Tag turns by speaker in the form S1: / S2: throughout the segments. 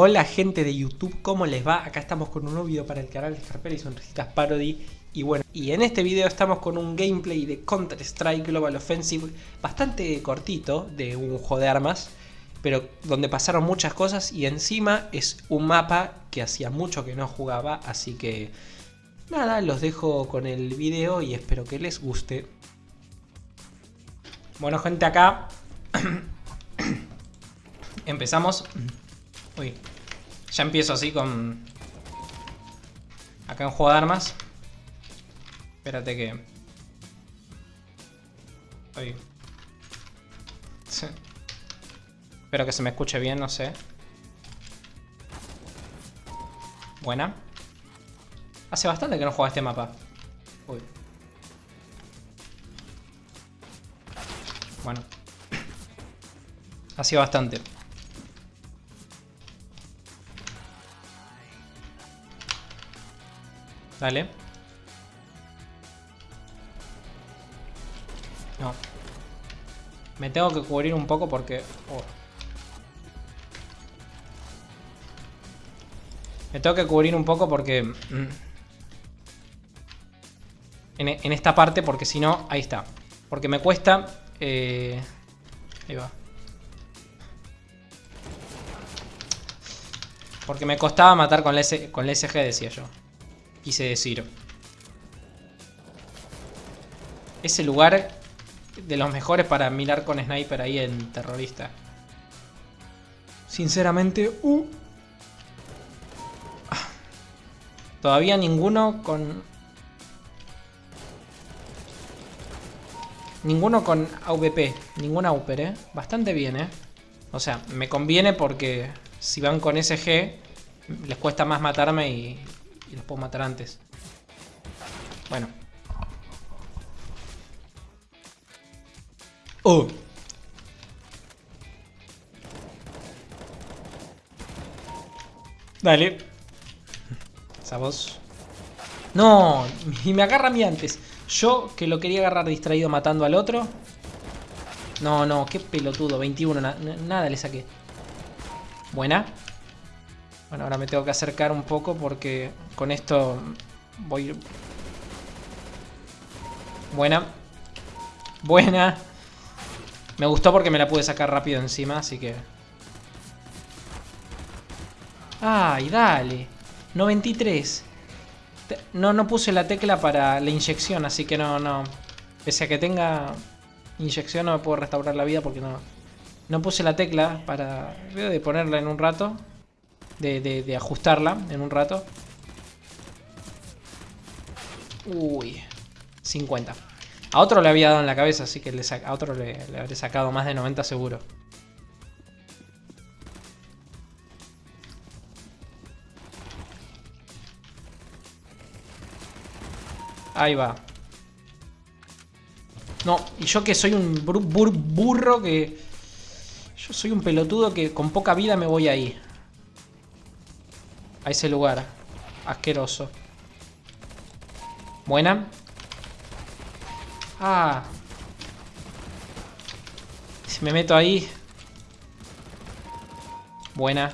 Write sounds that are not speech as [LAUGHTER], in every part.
S1: Hola gente de YouTube, ¿cómo les va? Acá estamos con un nuevo video para el canal de Scarpelli y Sonrisitas Parody Y bueno, y en este video estamos con un gameplay de Counter Strike Global Offensive Bastante cortito, de un juego de armas Pero donde pasaron muchas cosas y encima es un mapa que hacía mucho que no jugaba Así que nada, los dejo con el video y espero que les guste Bueno gente, acá [CLEARS THROAT] empezamos Uy. Ya empiezo así con... Acá en juego de armas. Espérate que... Uy. Espero que se me escuche bien, no sé. Buena. Hace bastante que no juega este mapa. Uy. Bueno. [COUGHS] Ha sido bastante. Dale. No. Me tengo que cubrir un poco porque... Oh. Me tengo que cubrir un poco porque... Mm, en, esta parte porque si no... Ahí está. Porque me cuesta... Eh, ahí va. Porque me costaba matar con la, con la SG, decía yo quise decir. Ese lugar de los mejores para mirar con sniper ahí en terrorista. Sinceramente, uh. Todavía ninguno con... Ninguno con AVP, ninguna AUPER, ¿eh? Bastante bien, ¿eh? O sea, me conviene porque si van con SG les cuesta más matarme y y los puedo matar antes. Bueno. ¡Oh! Dale. Esa voz. No, y me agarra a mí antes. Yo que lo quería agarrar distraído matando al otro. No, no, qué pelotudo. 21, nada le saqué. Buena. Bueno, ahora me tengo que acercar un poco porque con esto voy... Buena. Buena. Me gustó porque me la pude sacar rápido encima, así que... ¡Ay, dale! 93. No, no puse la tecla para la inyección, así que no, no. Pese a que tenga inyección no me puedo restaurar la vida porque no... No puse la tecla para... Veo de ponerla en un rato de, ajustarla en un rato. Uy, 50. A otro le había dado en la cabeza, así que a otro le, le habré sacado más de 90 seguro. Ahí va. No, y yo que soy un burro que... Yo soy un pelotudo que con poca vida me voy ahí a ese lugar. Asqueroso. Buena. Ah. Si me meto ahí. Buena.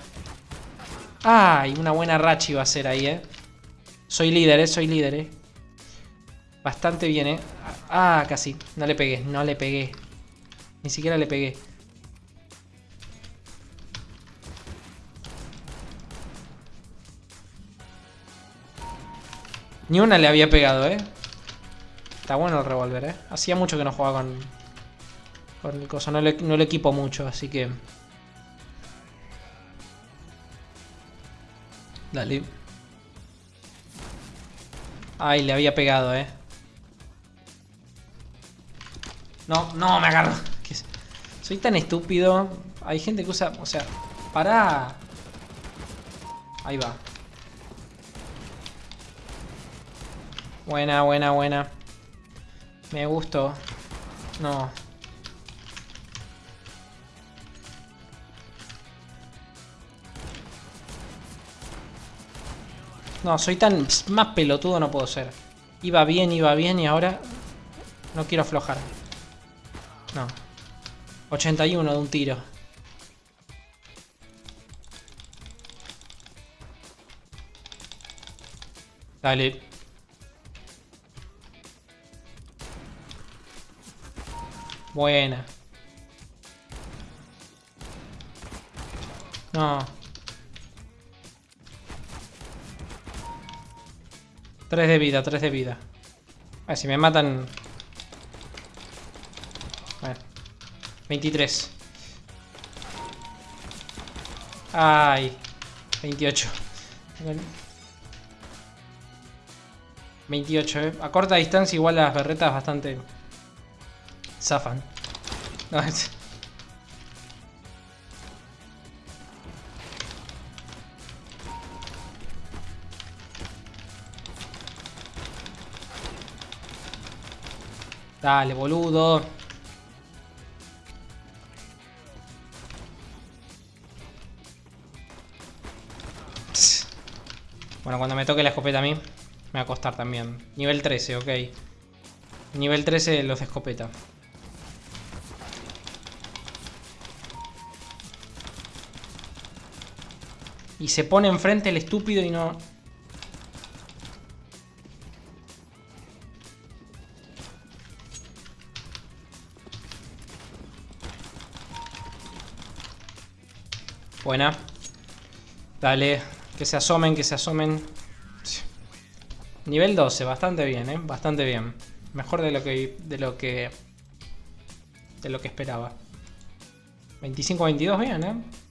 S1: Ah, y una buena racha iba a ser ahí, eh. Soy líder, eh. Soy líder, eh. Bastante bien, eh. Ah, casi. No le pegué, no le pegué. Ni siquiera le pegué. Ni una le había pegado, ¿eh? Está bueno el revólver, ¿eh? Hacía mucho que no jugaba con... Con el. No le, no le equipo mucho, así que... Dale. Ay, le había pegado, ¿eh? No, no, me agarro. Soy tan estúpido. Hay gente que usa... O sea, para... Ahí va. Buena, buena, buena. Me gustó. No. No, soy tan... Más pelotudo no puedo ser. Iba bien, iba bien y ahora... No quiero aflojar. No. 81 de un tiro. Dale. Buena. No. Tres de vida, tres de vida. A ver, si me matan... A ver. 23. Ay. 28. 28, eh. A corta distancia igual las berretas bastante... Zafan. Dale, boludo. Bueno, cuando me toque la escopeta a mí, me va a costar también. Nivel 13, ok. Nivel 13 los de escopeta. Y se pone enfrente el estúpido y no... Buena. Dale. Que se asomen, que se asomen. Nivel 12, bastante bien, ¿eh? Bastante bien. Mejor de lo que... De lo que... De lo que esperaba. 25-22, bien, ¿eh?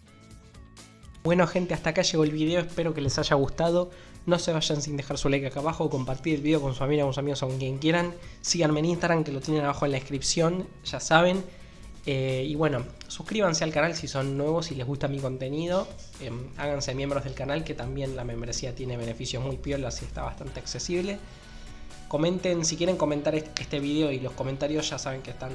S1: Bueno gente, hasta acá llegó el video, espero que les haya gustado. No se vayan sin dejar su like acá abajo, compartir el video con su familia, con sus amigos con quien quieran. Síganme en Instagram que lo tienen abajo en la descripción, ya saben. Eh, y bueno, suscríbanse al canal si son nuevos, si les gusta mi contenido. Em, háganse miembros del canal que también la membresía tiene beneficios muy piolas y está bastante accesible. Comenten, si quieren comentar este video y los comentarios ya saben que están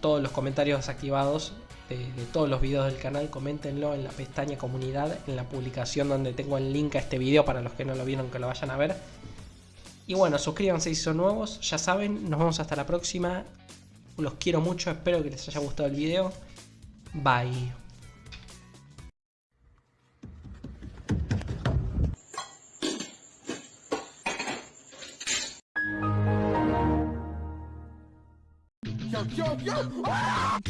S1: todos los comentarios activados de, de, todos los videos del canal, coméntenlo en la pestaña comunidad, en la publicación donde tengo el link a este video para los que no lo vieron que lo vayan a ver. Y bueno, suscríbanse si son nuevos, ya saben, nos vemos hasta la próxima los quiero mucho, espero que les haya gustado el video. Bye. yo, yo! Ah!